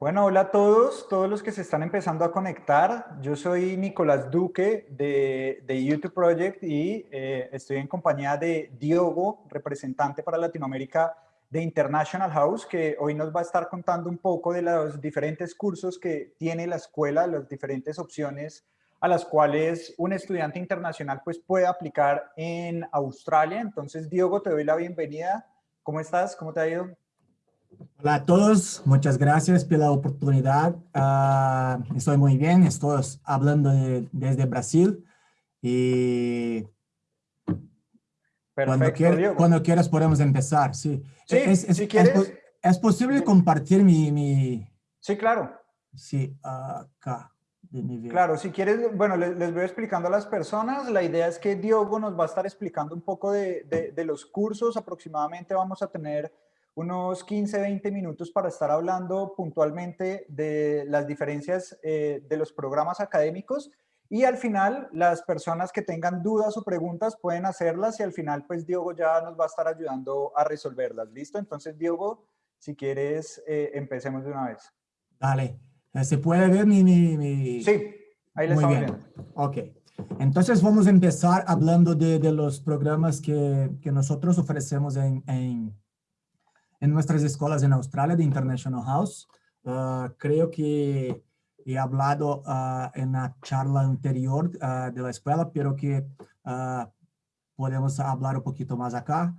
Bueno, hola a todos, todos los que se están empezando a conectar. Yo soy Nicolás Duque de, YouTube Project y eh, estoy en compañía de Diogo, representante para Latinoamérica de International House, que hoy nos va a estar contando un poco de los diferentes cursos que tiene la escuela, las diferentes opciones a las cuales un estudiante internacional pues puede aplicar en Australia. Entonces, Diogo, te doy la bienvenida. ¿Cómo estás? ¿Cómo te ha ido? Hola a todos, muchas gracias por la oportunidad. Ah, estoy muy bien, estoy hablando desde Brasil y Perfecto, cuando, quieras podemos empezar, sí. Sí, es, si quieres. Es, posible compartir mi, mi, Sí, claro. Sí, acá. De claro, si quieres, bueno, les, les, voy explicando a las personas. La idea es que Diogo nos va a estar explicando un poco de, de, de los cursos. Aproximadamente vamos a tener unos 15, 20 minutos para estar hablando puntualmente de las diferencias eh, de los programas académicos y al final las personas que tengan dudas o preguntas pueden hacerlas y al final pues Diogo ya nos va a estar ayudando a resolverlas. ¿Listo? Entonces Diogo, si quieres, eh, empecemos de una vez. Dale. ¿Se puede ver mi...? mi, Sí, ahí le estamos viendo. Ok. Entonces vamos a empezar hablando de, de los programas que, que nosotros ofrecemos en, en en nuestras escuelas en Australia de International House. Ah, creo que he hablado ah, en la charla anterior ah, de la escuela, pero que podemos hablar un poquito más acá.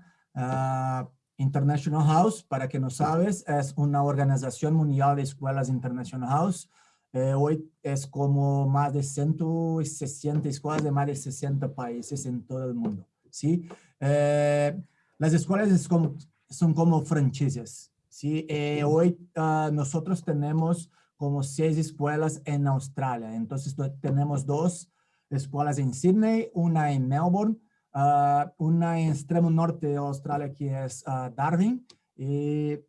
International House, para que no sabes, es una organización mundial de escuelas International House. Eh, hoy es como más de 160 escuelas de más de 60 países en todo el mundo. ¿sí? Eh, las escuelas es como son como franquicias. ¿sí? Eh, hoy uh, nosotros tenemos como seis escuelas en Australia. Entonces tenemos dos escuelas en Sydney, una en Melbourne, uh, una en extremo norte de Australia que es uh, Darwin. Y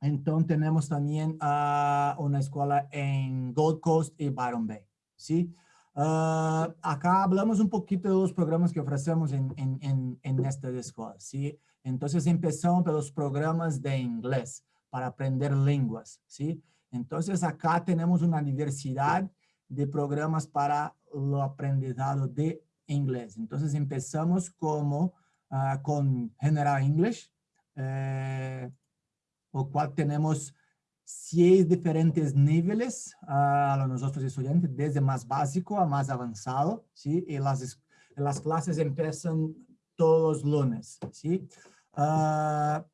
entonces tenemos también una escuela en Gold Coast y Byron Bay. ¿sí? acá hablamos un poquito de los programas que ofrecemos en, en, en, en estas escuelas. ¿sí? Entonces empezamos los programas de inglés para aprender lenguas, ¿sí? Entonces acá tenemos una diversidad de programas para lo aprendizado de inglés. Entonces empezamos como uh, con General English, eh, o cual tenemos seis diferentes niveles uh, a nosotros estudiantes, desde más básico a más avanzado, ¿sí? Y las, las clases empiezan todos los lunes, ¿sí? Uh,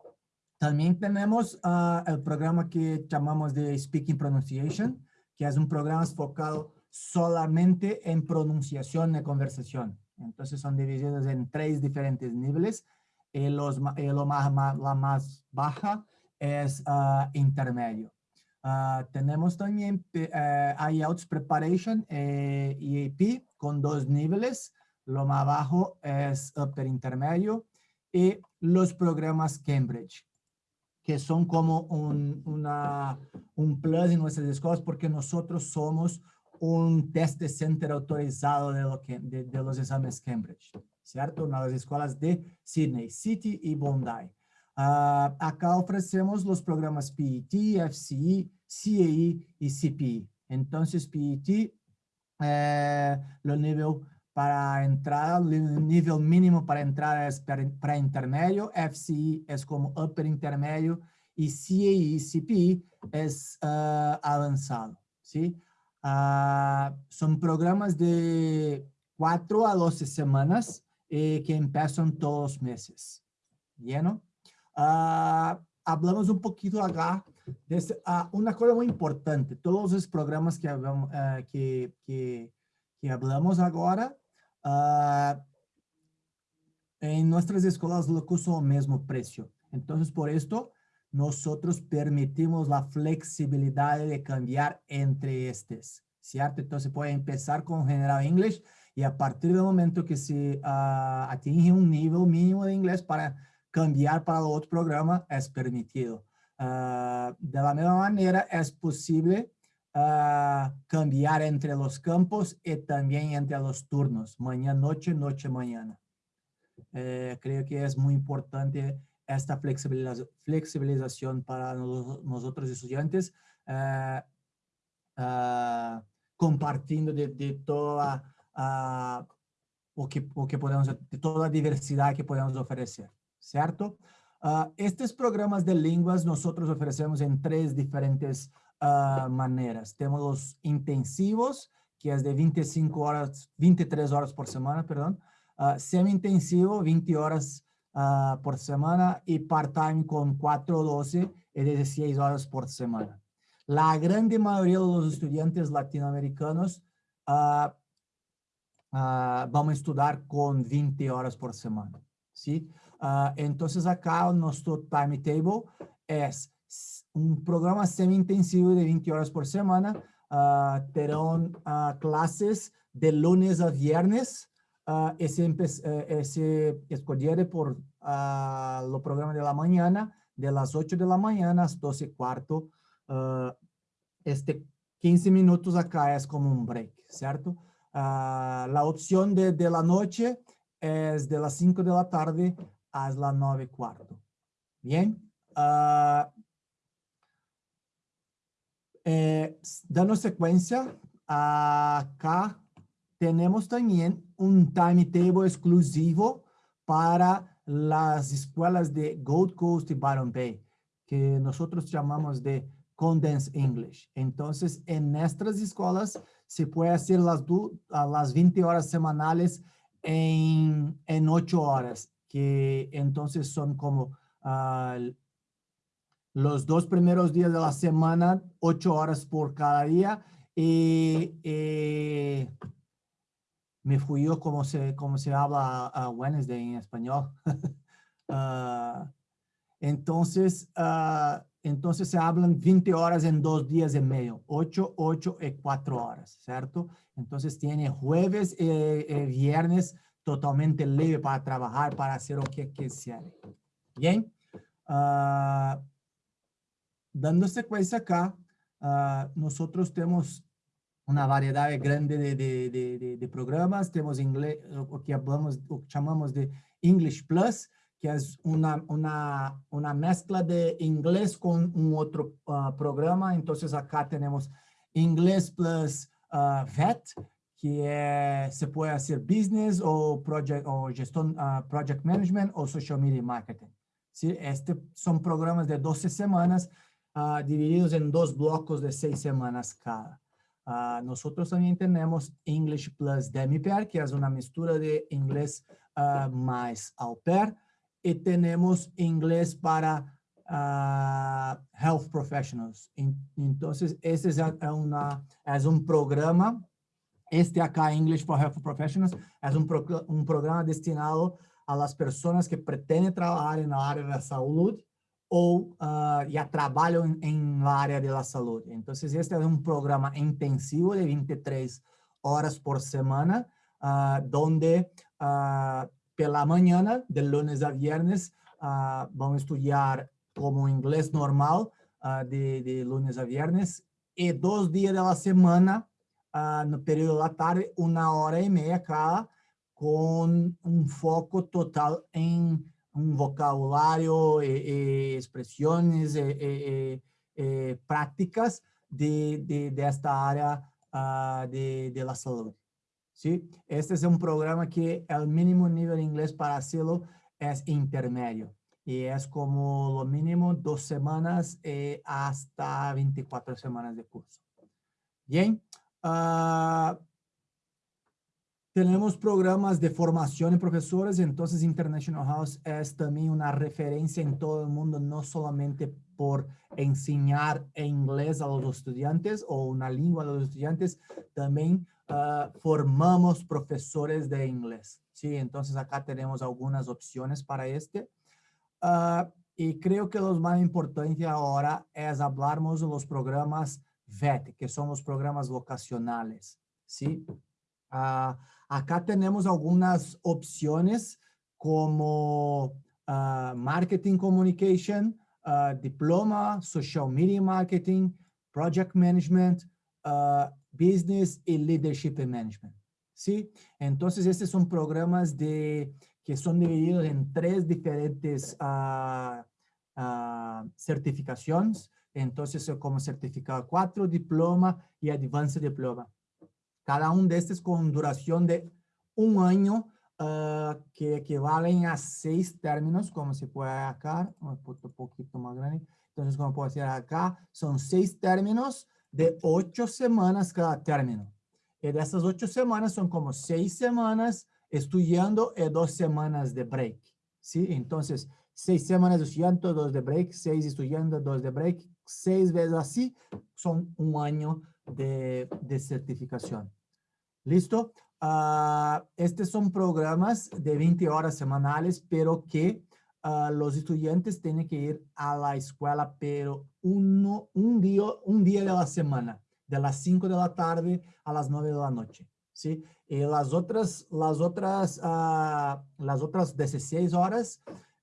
también tenemos uh, el programa que llamamos de Speaking Pronunciation, que es un programa enfocado solamente en pronunciación de conversación. Entonces son divididos en tres diferentes niveles. Y, los, y lo más, más, la más baja es uh, intermedio. tenemos también IELTS Preparation eh, y AP con dos niveles. Lo más bajo es upper intermedio y los programas Cambridge, que son como un, una, un plus en nuestras escuelas porque nosotros somos un test center autorizado de, lo que, de, de, los exámenes Cambridge, ¿cierto? De las escuelas de Sydney City y Bondi. Uh, acá ofrecemos los programas PET, FCE, CAE y CPE. Entonces, PET, eh, lo nivel para entrar, el nivel mínimo para entrar es para intermedio, FCI es como upper intermedio y CAE, CP es uh, avanzado, ¿sí? Uh, son programas de 4 a 12 semanas eh, que empiezan todos los meses, ¿bien? Uh, hablamos un poquito acá de una cosa muy importante, todos los programas que, que, que, que hablamos ahora uh, en nuestras escuelas lo curso al mismo precio. Entonces, por esto, nosotros permitimos la flexibilidad de cambiar entre estos, ¿cierto? Entonces, puede empezar con General English y a partir del momento que se uh, atinge un nivel mínimo de inglés para cambiar para otro programa, es permitido. Uh, de la misma manera, es posible uh, cambiar entre los campos y también entre los turnos, mañana, noche, noche, mañana. Eh, creo que es muy importante esta flexibilización, para nosotros estudiantes uh, uh, compartindo de, de toda uh, o que, o que podemos, de toda a diversidade que podemos oferecer, certo? Uh, estes programas de línguas nós oferecemos em três diferentes uh, maneiras. Temos os intensivos, que é de 25 horas, 23 horas por semana, perdão. Uh, semi-intensivo, 20 horas uh, por semana. E part-time com 4 ou 12 e 16 horas por semana. La grande maioria dos estudantes latino-americanos uh, vão estudar com 20 horas por semana. ¿sí? Uh, acá nuestro timetable es un programa semi-intensivo de 20 horas por semana. Uh, terán uh, clases de lunes a viernes. Uh, ese, ese escogiere por lo programa de la mañana, de las 8 de la mañana a las 12 y cuarto. Este 15 minutos acá es como un break, ¿cierto? La opción de, de la noche es de las 5 de la tarde a las 9 y cuarto. Bien. Uh, eh, dando secuencia, acá tenemos también un timetable exclusivo para las escuelas de Gold Coast y Byron Bay, que nosotros llamamos de Condensed English. Entonces, en nuestras escuelas se puede hacer las, las 20 horas semanales en, en 8 horas, que entonces son como uh, los dos primeros días de la semana, 8 horas por cada día, y, y me fui yo como se, como se habla a Wednesday en español. uh, entonces, uh, entonces se hablan 20 horas en dos días y medio, 8, 8 y 4 horas, ¿cierto? Entonces tiene jueves y, y viernes totalmente libre para trabajar, para hacer lo que quisiera. Bien. Uh, dando sequência acá, uh, nosotros temos uma variedade grande de, de, de, de, programas, temos inglês, o que hablamos, o que chamamos de English Plus, que é uma, uma, uma mescla de inglês com um outro uh, programa, então acá temos Inglês Plus uh, VET, que se pode ser business ou project, ou gestão, uh, project management ou social media marketing. ¿sí? Este são programas de 12 semanas, uh, divididos en dos blocos de seis semanas cada. Uh, nosotros también tenemos English Plus Demi-Pair, que es una mistura de inglés uh, más au pair, y tenemos inglés para health professionals. Entonces, ese es, una, es un programa, este acá, English for Health Professionals, es un, pro, un programa destinado a las personas que pretenden trabajar en la área de la salud ou uh, já trabalham em, área da saúde. Então, este é um programa intensivo de 23 horas por semana, uh, donde uh, pela manhã, de lunes a viernes, uh, vão estudar como inglês normal, uh, de, de lunes a viernes, e dois dias da semana, uh, no período da tarde, uma hora e meia cada, com um foco total em un vocabulario, eh, eh, expresiones, eh, prácticas de, de, de, esta área uh, de, de, la salud. ¿sí? Este es un programa que el mínimo nivel de inglés para hacerlo es intermedio y es como lo mínimo dos semanas hasta 24 semanas de curso. Bien. Uh, tenemos programas de formación de profesores, entonces International House es también una referencia en todo el mundo, no solamente por enseñar inglés a los estudiantes o una lengua a los estudiantes, también uh, formamos profesores de inglés. Sí, entonces acá tenemos algunas opciones para este. Uh, y creo que lo más importante ahora es hablarnos de los programas VET, que son los programas vocacionales. ¿sí? Uh, Acá tenemos algunas opciones como uh, Marketing Communication, uh, Diploma, Social Media Marketing, Project Management, uh, Business y Leadership Management. ¿Sí? Entonces, estos son programas de, que son divididos en tres diferentes certificaciones, Entonces, como certificado 4, diploma y advanced diploma. Cada uno de estos con duración de un año uh, que equivalen a seis términos, como se puede acá, un poquito más grande. Entonces, como puedo hacer acá, son seis términos de ocho semanas cada término. Y de esas ocho semanas son como seis semanas estudiando y dos semanas de break. ¿sí? Entonces, seis semanas estudiando, dos de break, seis estudiando, dos de break, seis veces así, son un año de, certificación. ¿Listo? Uh, estos son programas de 20 horas semanales, pero que uh, los estudiantes tienen que ir a la escuela, pero uno, un, día, un día de la semana, de las 5 de la tarde a las 9 de la noche. ¿sí? Y las otras, las otras, uh, las otras 16 horas,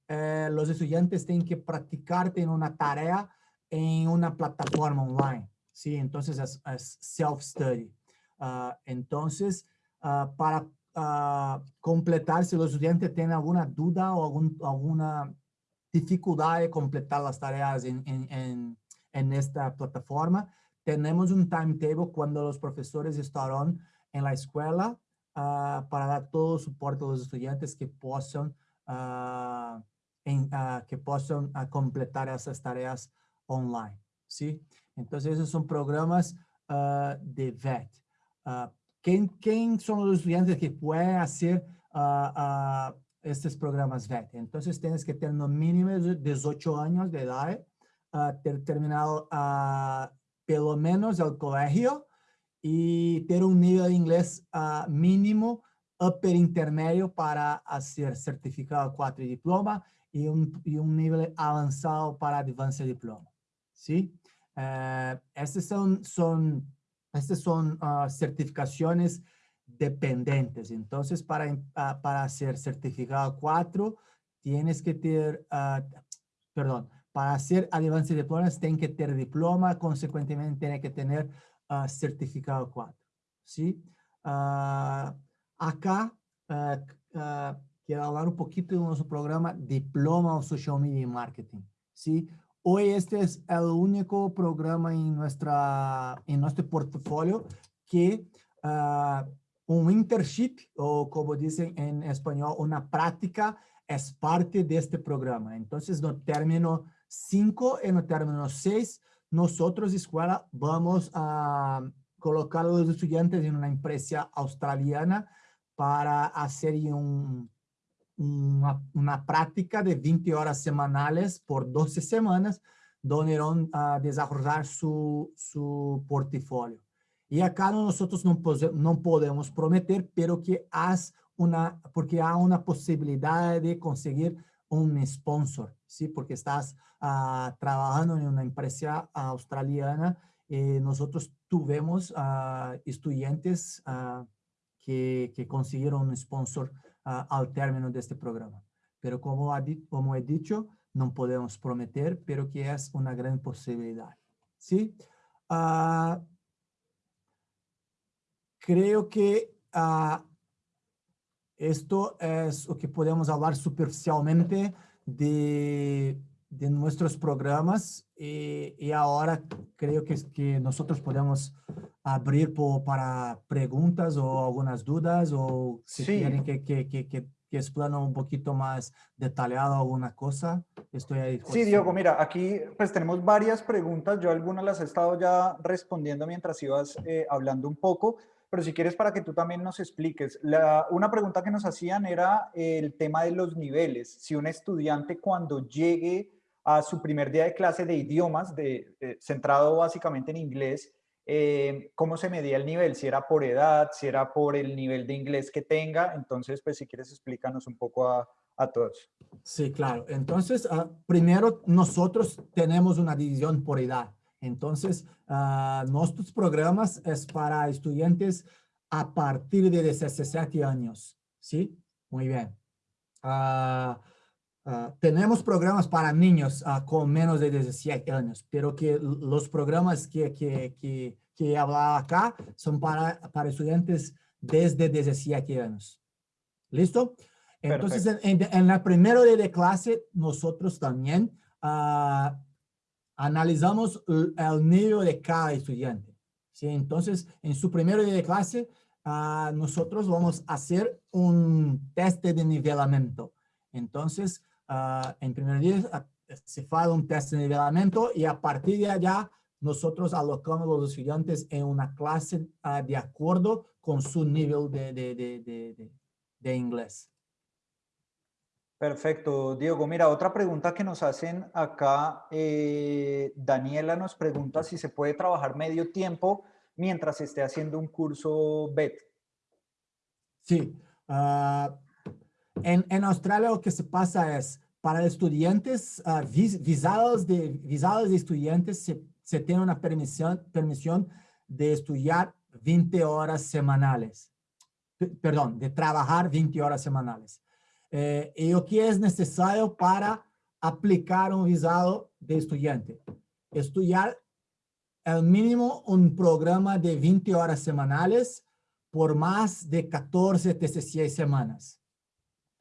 eh, los estudiantes tienen que practicar en una tarea en una plataforma online. ¿Sí? Entonces es, es self-study. entonces, uh, para uh, completar, si los estudiantes tienen alguna duda o algún, alguna dificultad de completar las tareas en, en, en, en, esta plataforma, tenemos un timetable cuando los profesores estarán en la escuela uh, para dar todo el soporte a los estudiantes que puedan, en, que puedan completar esas tareas online. ¿sí? Entonces, esos son programas de VET. ¿Quién, ¿Quién, son los estudiantes que pueden hacer uh, uh, estos programas VET? Entonces, tienes que tener mínimo de 18 años de edad, uh, ter terminado pelo menos el colegio y tener un nivel de inglés mínimo upper intermedio para hacer certificado 4 y diploma y un, y un nivel avanzado para advanced diploma. ¿Sí? Uh, estos son, son estas son uh, certificaciones dependientes. Entonces, para, uh, para ser certificado 4, tienes que tener, uh, perdón, para hacer Advanced Diplomas, tienes que tener diploma, consecuentemente tiene que tener certificado 4. ¿Sí? acá, quiero hablar un poquito de nuestro programa Diploma of Social Media Marketing. ¿Sí? Hoy este es el único programa en, nuestra, en nuestro portafolio que uh, un internship, o como dicen en español, una práctica, es parte de este programa. Entonces, no término 5 y no término 6, nosotros, escuela, vamos a colocar a los estudiantes en una empresa australiana para hacer un una, práctica de 20 horas semanales por 12 semanas, donde irán a desarrollar su, su portafolio. Y acá nosotros no, podemos prometer, pero que haz una, porque hay una posibilidad de conseguir un sponsor, ¿sí? Porque estás uh, trabajando en una empresa australiana y nosotros tuvimos uh, estudiantes que, que consiguieron un sponsor uh, al término de este programa. Pero como, como he dicho, no podemos prometer, pero que es una gran posibilidad. ¿Sí? Uh, creo que uh, esto es lo que podemos hablar superficialmente de, de nuestros programas y, y, ahora creo que, que nosotros podemos abrir por, para preguntas o algunas dudas o si sí. quieren que, que, que, que, explane un poquito más detallado alguna cosa, estoy ahí. Sí, Diego, mira, aquí pues tenemos varias preguntas, yo algunas las he estado ya respondiendo mientras ibas eh, hablando un poco, pero si quieres para que tú también nos expliques. La, una pregunta que nos hacían era el tema de los niveles, si un estudiante cuando llegue a su primer día de clase de idiomas, de, centrado básicamente en inglés, eh, cómo se medía el nivel, si era por edad, si era por el nivel de inglés que tenga. Entonces, pues si quieres explícanos un poco a, a todos. Sí, claro. Entonces, uh, primero nosotros tenemos una división por edad. Entonces, uh, nuestros programas es para estudiantes a partir de 17 años. ¿Sí? Muy bien. Uh, Uh, tenemos programas para niños uh, con menos de 17 años, pero que los programas que, que, que, que hablaba acá son para, para estudiantes desde 17 años. ¿Listo? Entonces, en, en, la primera de clase, nosotros también uh, analizamos el nivel de cada estudiante. ¿sí? Entonces, en su primer día de clase, nosotros vamos a hacer un test de nivelamiento. Entonces, uh, en primer día uh, se hace un test de nivelamiento y a partir de allá nosotros alocamos a los estudiantes en una clase de acuerdo con su nivel de, de, de, de inglés. Perfecto, Diego. Mira, otra pregunta que nos hacen acá, eh, Daniela nos pregunta si se puede trabajar medio tiempo mientras esté haciendo un curso BET. Sí. Uh, en, en, Australia lo que se pasa es, para estudiantes, uh, vis, visados, de, visados de estudiantes, se, se tiene una permisión, permisión de estudiar 20 horas semanales. P perdón, de trabajar 20 horas semanales. Eh, y lo que es necesario para aplicar un visado de estudiante. Estudiar al mínimo un programa de 20 horas semanales por más de 14, 16 semanas.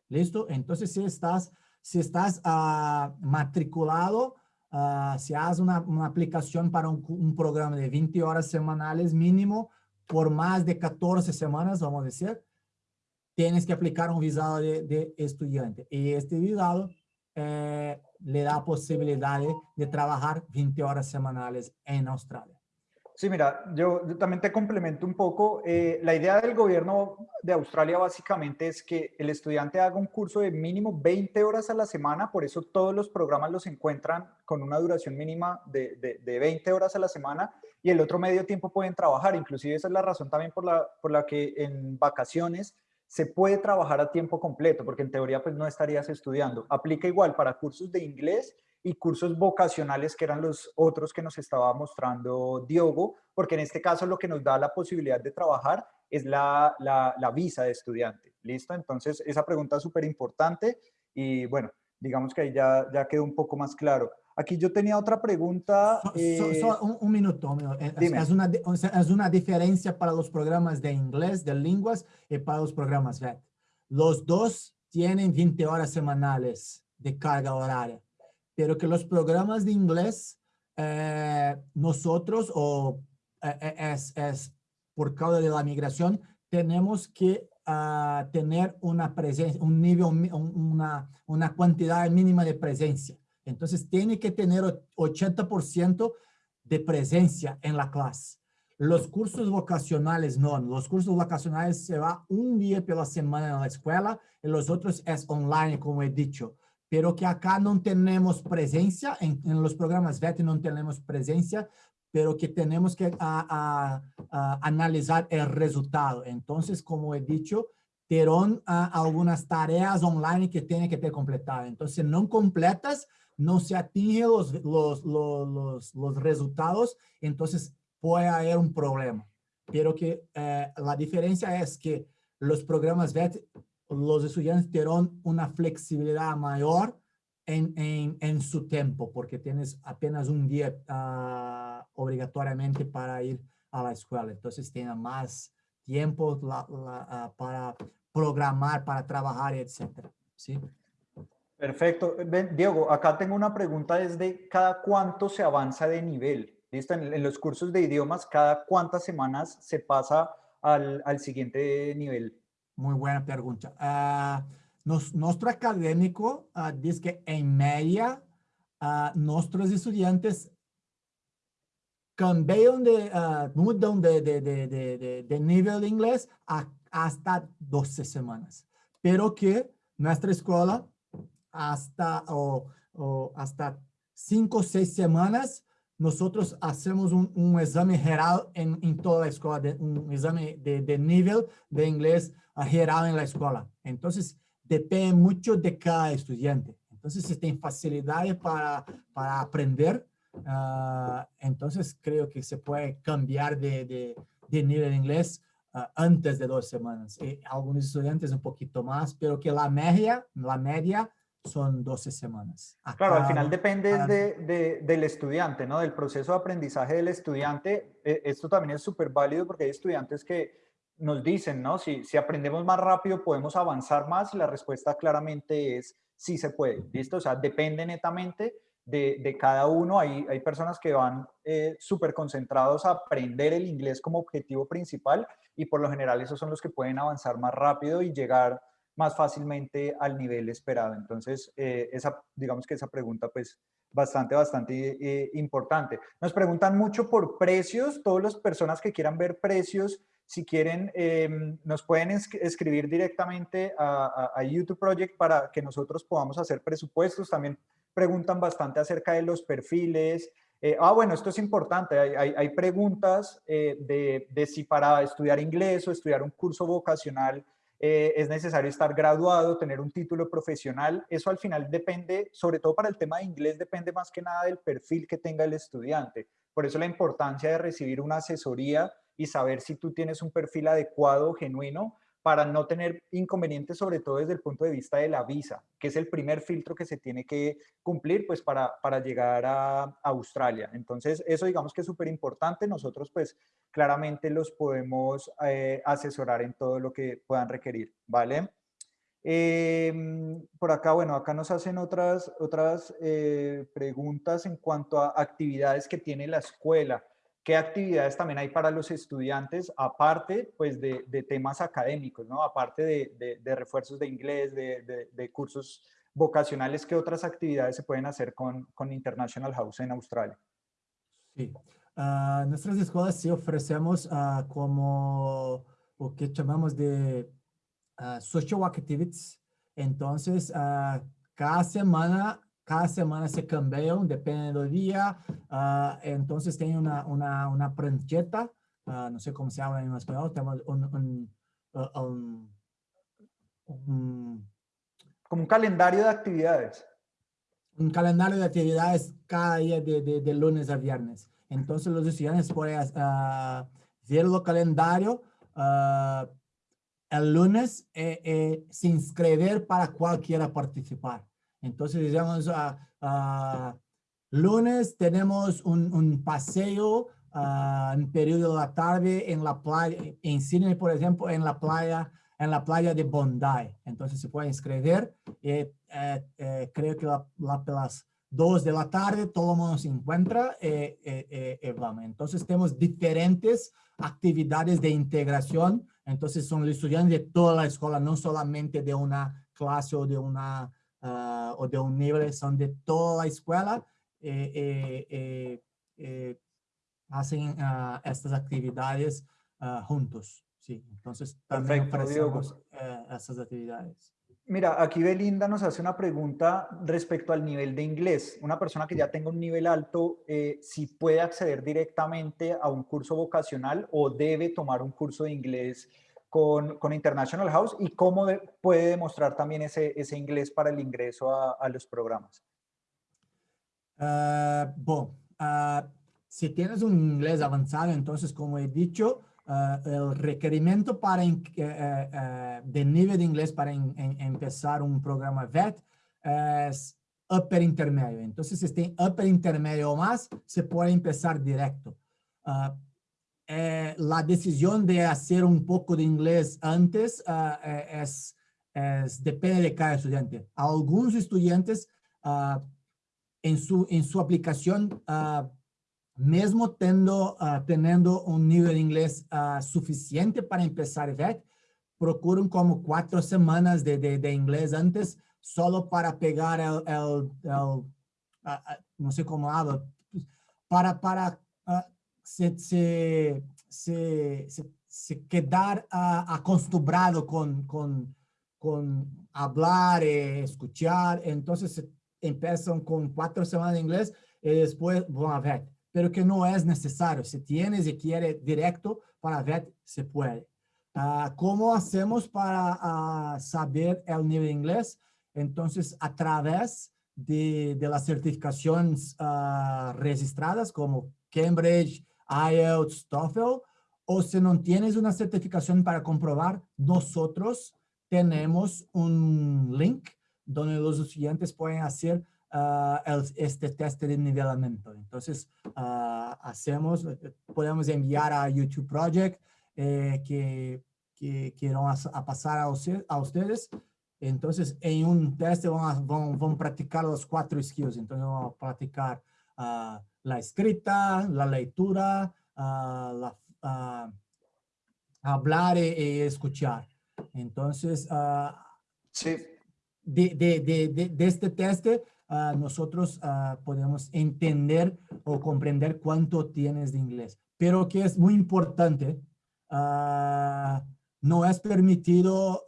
¿Listo? Entonces, si estás, si estás uh, matriculado, uh, si haces una, aplicación para un, un, programa de 20 horas semanales mínimo por más de 14 semanas, vamos a decir, tienes que aplicar un visado de, estudiante. Y este visado eh, le da posibilidad de, trabajar 20 horas semanales en Australia. Sí, mira, yo, también te complemento un poco. Eh, la idea del gobierno de Australia básicamente es que el estudiante haga un curso de mínimo 20 horas a la semana, por eso todos los programas los encuentran con una duración mínima de, de, de 20 horas a la semana y el otro medio tiempo pueden trabajar. Inclusive esa es la razón también por la, por la que en vacaciones se puede trabajar a tiempo completo, porque en teoría pues no estarías estudiando. Aplica igual para cursos de inglés y cursos vocacionales, que eran los otros que nos estaba mostrando Diogo, porque en este caso lo que nos da la posibilidad de trabajar es la, la, la visa de estudiante. ¿Listo? Entonces, esa pregunta es súper importante y bueno, digamos que ahí ya, ya quedó un poco más claro. Aquí yo tenía otra pregunta. Eh, so, so, un, un, minuto. Un minuto. Es, es, una, es, una, diferencia para los programas de inglés, de lenguas, y para los programas VET. Los dos tienen 20 horas semanales de carga horaria, pero que los programas de inglés, eh, nosotros, o eh, es, es por causa de la migración, tenemos que uh, tener una presencia, un nivel, una, una cantidad mínima de presencia. Entonces, tiene que tener 80% de presencia en la clase. Los cursos vocacionales no. Los cursos vocacionales se va un día por la semana en la escuela y los otros es online, como he dicho. Pero que acá no tenemos presencia, en, en los programas VET no tenemos presencia, pero que tenemos que a, a, a analizar el resultado. Entonces, como he dicho, terán algunas tareas online que tienen que ter completado. Entonces, no completas, no se atinge los, los, los, los, resultados, entonces puede haber un problema. Pero que eh, la diferencia es que los programas VET, los estudiantes tendrán una flexibilidad mayor en, en, en, su tiempo, porque tienes apenas un día uh, obligatoriamente para ir a la escuela. Entonces, tienen más tiempo uh, para programar, para trabajar, etc. ¿sí? Perfecto. Diego, acá tengo una pregunta desde cada cuánto se avanza de nivel. ¿Listo? En, los cursos de idiomas, cada cuántas semanas se pasa al, al siguiente nivel. Muy buena pregunta. Uh, nos, nuestro académico uh, dice que en media uh, nuestros estudiantes cambian de, mudan de, de, de, de, nivel de inglés a, hasta 12 semanas. Pero que nuestra escuela hasta, o, o hasta cinco o seis semanas, nosotros hacemos un, un examen geral en, en, toda la escuela, de, un examen de, de, nivel de inglés geral en la escuela. Entonces, depende mucho de cada estudiante. Entonces, si tiene facilidad para, para aprender, uh, entonces creo que se puede cambiar de, de, de nivel de inglés uh, antes de dos semanas. Y algunos estudiantes un poquito más, pero que la media, la media son 12 semanas. Acá, claro, al final depende de, de, del estudiante, ¿no? Del proceso de aprendizaje del estudiante. E, esto también es súper válido porque hay estudiantes que nos dicen, ¿no? Si, si aprendemos más rápido, podemos avanzar más y la respuesta claramente es sí se puede, ¿listo? O sea, depende netamente de, cada uno. Hay, hay personas que van eh, súper concentrados a aprender el inglés como objetivo principal y por lo general esos son los que pueden avanzar más rápido y llegar más fácilmente al nivel esperado. Entonces, eh, esa, digamos que esa pregunta pues bastante, bastante eh, importante. Nos preguntan mucho por precios, todas las personas que quieran ver precios, si quieren, em, nos pueden escribir directamente a, a, YouTube Project para que nosotros podamos hacer presupuestos. También preguntan bastante acerca de los perfiles. Eh, ah, bueno, esto es importante. Hay, hay, preguntas de, de, si para estudiar inglés o estudiar un curso vocacional eh, es necesario estar graduado, tener un título profesional. Eso al final depende, sobre todo para el tema de inglés, depende más que nada del perfil que tenga el estudiante. Por eso la importancia de recibir una asesoría y saber si tú tienes un perfil adecuado, genuino, para no tener inconvenientes, sobre todo desde el punto de vista de la visa, que es el primer filtro que se tiene que cumplir pues para, para llegar a, Australia. Entonces, eso digamos que es súper importante. Nosotros pues claramente los podemos eh, asesorar en todo lo que puedan requerir, ¿vale? Em, por acá, bueno, acá nos hacen otras, otras eh, preguntas en cuanto a actividades que tiene la escuela qué actividades también hay para los estudiantes, aparte pues de, temas académicos, ¿no? Aparte de, refuerzos de inglés, de, cursos vocacionales, ¿qué otras actividades se pueden hacer con, con International House en Australia? Sí, uh, nuestras escuelas sí ofrecemos uh, como lo que llamamos de uh, social activities. Entonces, cada semana cada semana se cambian, depende del día. Uh, entonces tiene una, una, una prancheta, uh, no sé cómo se habla en español, tenemos un, un, uh, un, un, como un calendario de actividades. Un calendario de actividades cada día de, de, de lunes a viernes. Entonces los estudiantes pueden ver el calendario el lunes eh, eh, se inscribir para cualquiera participar. Entonces, digamos, uh, lunes tenemos un, un paseo uh, en periodo de la tarde en la playa, en Sydney, por ejemplo, en la playa, en la playa de Bondi. Entonces se puede inscribir. Eh, eh, eh, creo que la, la, las dos de la tarde todo el mundo se encuentra y vamos. Entonces tenemos diferentes actividades de integración. Entonces son los estudiantes de toda la escuela, no solamente de una clase o de una uh, o de un nivel, son de toda la escuela, eh, eh, eh, eh hacen uh, estas actividades uh, juntos. Sí, entonces también ofrecemos estas actividades. Mira, aquí Belinda nos hace una pregunta respecto al nivel de inglés. Una persona que ya tenga un nivel alto, eh, si puede acceder directamente a un curso vocacional o debe tomar un curso de inglés con, con International House y cómo puede demostrar también ese, ese inglés para el ingreso a, a los programas. Uh, bueno, uh, si tienes un inglés avanzado, entonces, como he dicho, uh, el requerimiento para de nivel de inglés para empezar un programa VET es upper intermedio. Entonces, si tem upper intermedio o más, se puede empezar directo eh, la decisión de hacer un poco de inglés antes uh, es, es, depende de cada estudiante. Algunos estudiantes uh, en, su, en su aplicación, mesmo tendo, teniendo un nivel de inglés suficiente para empezar VET, procuran como cuatro semanas de, de, de inglés antes, solo para pegar el, el, el no sé cómo hablo, para, para se, se, se, se quedar uh, acostumbrado con, con, con hablar, eh, escuchar, entonces empiezan con cuatro semanas de inglés y después van a VET, pero que no es necesario. Si tienes y quiere directo para VET, se puede. Uh, ¿Cómo hacemos para uh, saber el nivel de inglés? Entonces, a través de, de las certificaciones registradas como Cambridge, IELTS, TOEFL, o si no tienes una certificación para comprobar, nosotros tenemos un link donde los estudiantes pueden hacer el, este test de nivelamiento. Entonces, uh, hacemos, podemos enviar a YouTube Project eh, que, que, a, a, pasar a, a ustedes Entonces, en un test vamos, a practicar los cuatro skills. Entonces, vamos a practicar ah, la escrita, la lectura, ah, la, ah, hablar y, escuchar. Entonces, sí. de, de, de, de, este test, nosotros podemos entender o comprender cuánto tienes de inglés. Pero que es muy importante, no es permitido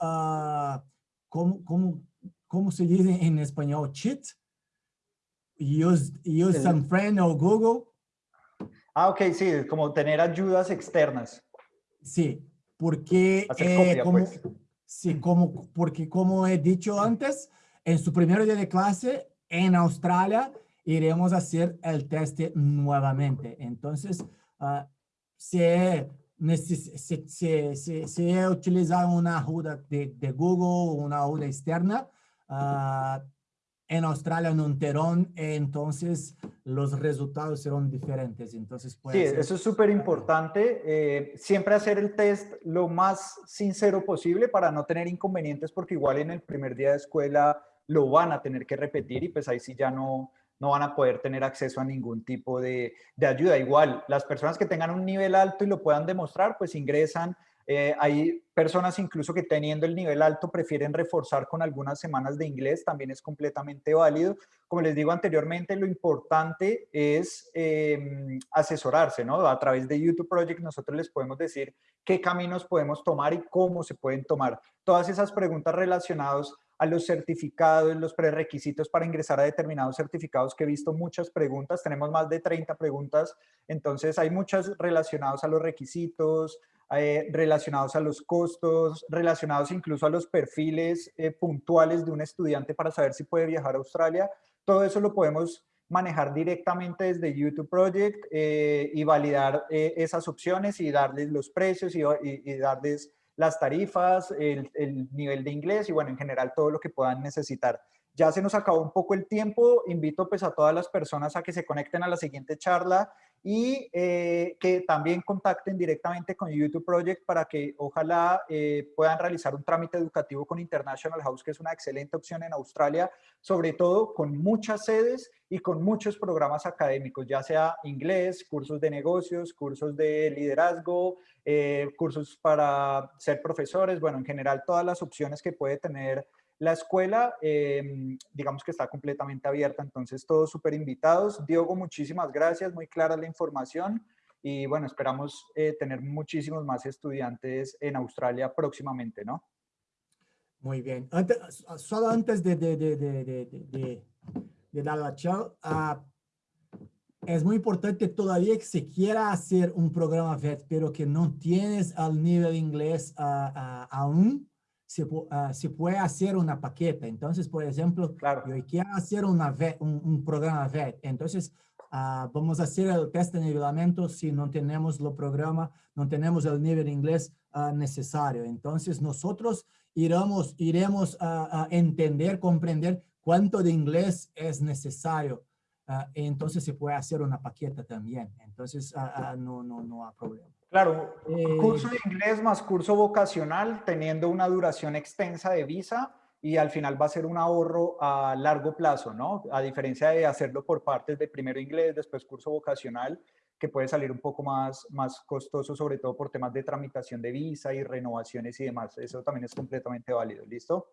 ¿cómo, cómo, cómo se dice en español? Cheat. Use, use some friend o Google. Ah, ok, sí, como tener ayudas externas. Sí, porque eh, como, pues. sí, como, porque como he dicho antes, en su primer día de clase en Australia iremos a hacer el test nuevamente. Entonces, uh, se se, se, se, se utilizar una ayuda de, de, Google, una ayuda externa, uh, en Australia no terón, entonces los resultados serán diferentes. Entonces sí, eso es súper importante. Eh, siempre hacer el test lo más sincero posible para no tener inconvenientes, porque igual en el primer día de escuela lo van a tener que repetir y pues ahí sí ya no, no van a poder tener acceso a ningún tipo de, ayuda. Igual, las personas que tengan un nivel alto y lo puedan demostrar, pues ingresan. Eh, hay personas incluso que teniendo el nivel alto prefieren reforzar con algunas semanas de inglés, también es completamente válido. Como les digo anteriormente, lo importante es em, asesorarse, ¿no? A través de YouTube Project nosotros les podemos decir qué caminos podemos tomar y cómo se pueden tomar. Todas esas preguntas relacionadas a los certificados, los prerequisitos para ingresar a determinados certificados, que he visto muchas preguntas, tenemos más de 30 preguntas, entonces hay muchas relacionadas a los requisitos, eh, relacionados a los costos, relacionados incluso a los perfiles eh, puntuales de un estudiante para saber si puede viajar a Australia. Todo eso lo podemos manejar directamente desde YouTube Project eh, y validar esas opciones y darles los precios y, y darles las tarifas, el, nivel de inglés y bueno, en general todo lo que puedan necesitar. Ya se nos acabó un poco el tiempo, invito pues a todas las personas a que se conecten a la siguiente charla y eh, que también contacten directamente con YouTube Project para que ojalá eh, puedan realizar un trámite educativo con International House, que es una excelente opción en Australia, sobre todo con muchas sedes y con muchos programas académicos, ya sea inglés, cursos de negocios, cursos de liderazgo, eh, cursos para ser profesores, bueno, en general todas las opciones que puede tener la escuela, em, digamos que está completamente abierta, entonces todos súper invitados. Diogo, muchísimas gracias, muy clara la información y bueno, esperamos eh, tener muchísimos más estudiantes en Australia próximamente, ¿no? Muy bien. Antes, solo antes de, de, de, de dar la charla, es muy importante todavía que se quiera hacer un programa VET, pero que no tienes al nivel inglés aún, Ah, se, puede hacer una paqueta. Entonces, por ejemplo, claro. yo quiero hacer una un, programa VET. Entonces, ah, vamos a hacer el test de nivelamiento si no tenemos el programa, no tenemos el nivel de inglés ah, necesario. Entonces, nosotros iremos, iremos a entender, comprender cuánto de inglés es necesario. entonces, se puede hacer una paqueta también. Entonces, no, no, no hay problema. Claro, eh, curso de inglés más curso vocacional teniendo una duración extensa de visa y al final va a ser un ahorro a largo plazo, ¿no? A diferencia de hacerlo por partes de primero inglés, después curso vocacional, que puede salir un poco más, más costoso, sobre todo por temas de tramitación de visa y renovaciones y demás. Eso también es completamente válido, ¿listo?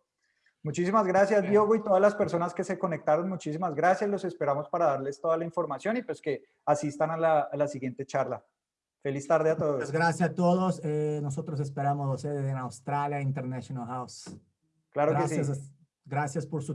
Muchísimas gracias, Diogo, y todas las personas que se conectaron, muchísimas gracias. Los esperamos para darles toda la información y pues que asistan a la, a la siguiente charla. Feliz tarde a todos. gracias a todos. Eh, nosotros esperamos ustedes en Australia International House. Claro que sí. Gracias por su